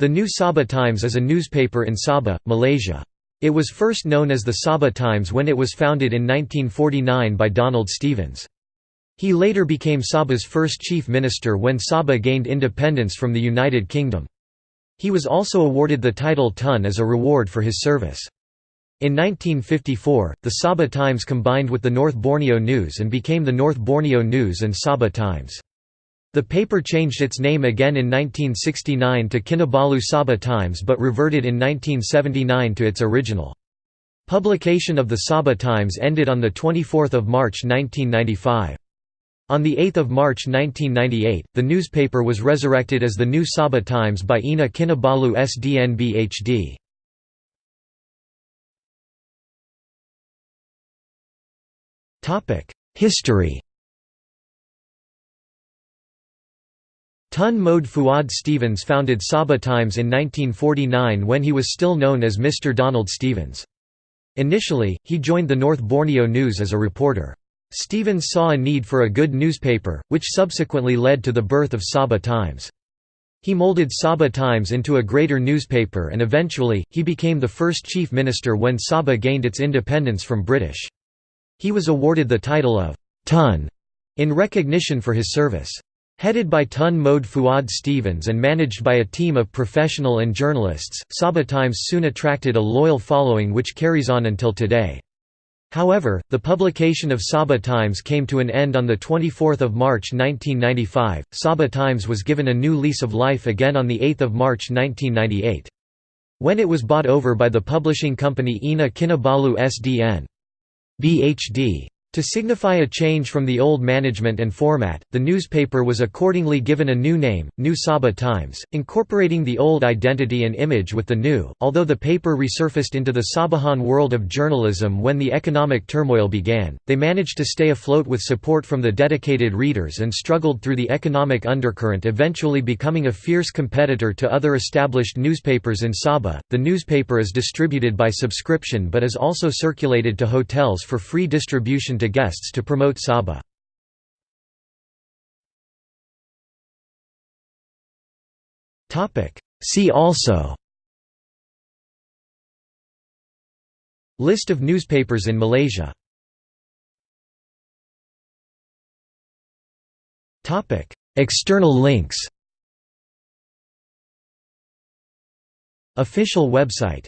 The New Sabah Times is a newspaper in Sabah, Malaysia. It was first known as the Sabah Times when it was founded in 1949 by Donald Stephens. He later became Sabah's first chief minister when Sabah gained independence from the United Kingdom. He was also awarded the title Tun as a reward for his service. In 1954, the Sabah Times combined with the North Borneo News and became the North Borneo News and Sabah Times. The paper changed its name again in 1969 to Kinabalu Sabah Times but reverted in 1979 to its original. Publication of the Sabah Times ended on 24 March 1995. On 8 March 1998, the newspaper was resurrected as the New Sabah Times by Ina Kinabalu SDN BHD. History Tun Mode Fuad Stephens founded Sabah Times in 1949 when he was still known as Mr. Donald Stephens. Initially, he joined the North Borneo News as a reporter. Stephens saw a need for a good newspaper, which subsequently led to the birth of Sabah Times. He molded Sabah Times into a greater newspaper and eventually, he became the first chief minister when Sabah gained its independence from British. He was awarded the title of Tun in recognition for his service. Headed by Tun Mode Fuad Stephens and managed by a team of professional and journalists, Sabah Times soon attracted a loyal following which carries on until today. However, the publication of Sabah Times came to an end on 24 March 1995. Sabah Times was given a new lease of life again on 8 March 1998. When it was bought over by the publishing company Ina Kinabalu SDN. BHD. To signify a change from the old management and format, the newspaper was accordingly given a new name, New Sabah Times, incorporating the old identity and image with the new. Although the paper resurfaced into the Sabahan world of journalism when the economic turmoil began, they managed to stay afloat with support from the dedicated readers and struggled through the economic undercurrent, eventually becoming a fierce competitor to other established newspapers in Sabah. The newspaper is distributed by subscription but is also circulated to hotels for free distribution to guests to promote Sabah. See also. List of newspapers in Malaysia. External links. Official website